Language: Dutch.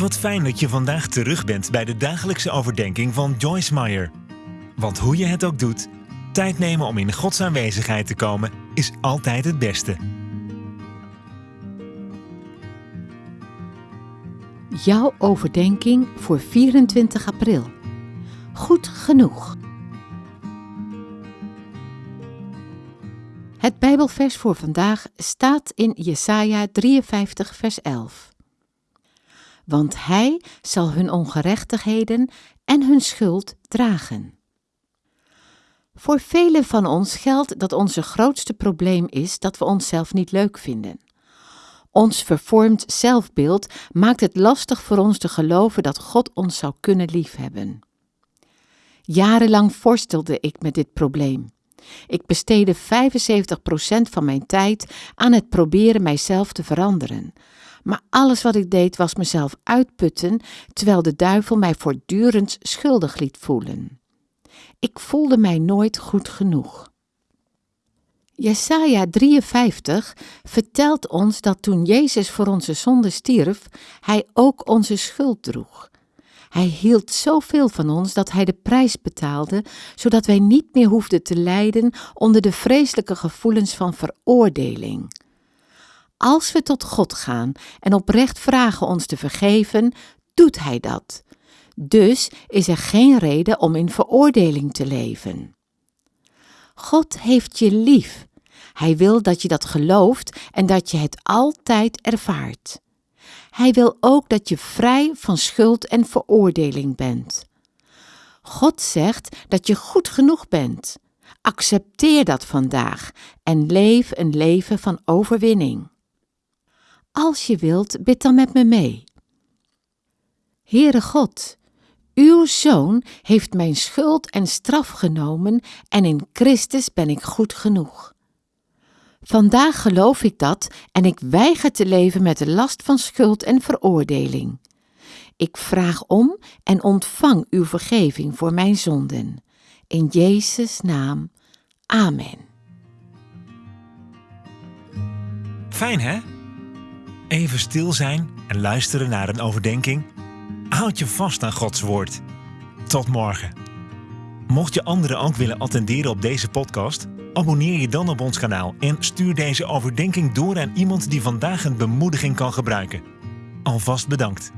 Wat fijn dat je vandaag terug bent bij de dagelijkse overdenking van Joyce Meyer. Want hoe je het ook doet, tijd nemen om in Gods aanwezigheid te komen is altijd het beste. Jouw overdenking voor 24 april. Goed genoeg. Het Bijbelvers voor vandaag staat in Jesaja 53 vers 11 want Hij zal hun ongerechtigheden en hun schuld dragen. Voor velen van ons geldt dat onze grootste probleem is dat we onszelf niet leuk vinden. Ons vervormd zelfbeeld maakt het lastig voor ons te geloven dat God ons zou kunnen liefhebben. Jarenlang worstelde ik met dit probleem. Ik besteedde 75% van mijn tijd aan het proberen mijzelf te veranderen, maar alles wat ik deed was mezelf uitputten, terwijl de duivel mij voortdurend schuldig liet voelen. Ik voelde mij nooit goed genoeg. Jesaja 53 vertelt ons dat toen Jezus voor onze zonde stierf, hij ook onze schuld droeg. Hij hield zoveel van ons dat hij de prijs betaalde, zodat wij niet meer hoefden te lijden onder de vreselijke gevoelens van veroordeling. Als we tot God gaan en oprecht vragen ons te vergeven, doet Hij dat. Dus is er geen reden om in veroordeling te leven. God heeft je lief. Hij wil dat je dat gelooft en dat je het altijd ervaart. Hij wil ook dat je vrij van schuld en veroordeling bent. God zegt dat je goed genoeg bent. Accepteer dat vandaag en leef een leven van overwinning. Als je wilt, bid dan met me mee. Heere God, uw Zoon heeft mijn schuld en straf genomen en in Christus ben ik goed genoeg. Vandaag geloof ik dat en ik weiger te leven met de last van schuld en veroordeling. Ik vraag om en ontvang uw vergeving voor mijn zonden. In Jezus' naam. Amen. Fijn hè? Even stil zijn en luisteren naar een overdenking. Houd je vast aan Gods woord. Tot morgen. Mocht je anderen ook willen attenderen op deze podcast, abonneer je dan op ons kanaal en stuur deze overdenking door aan iemand die vandaag een bemoediging kan gebruiken. Alvast bedankt.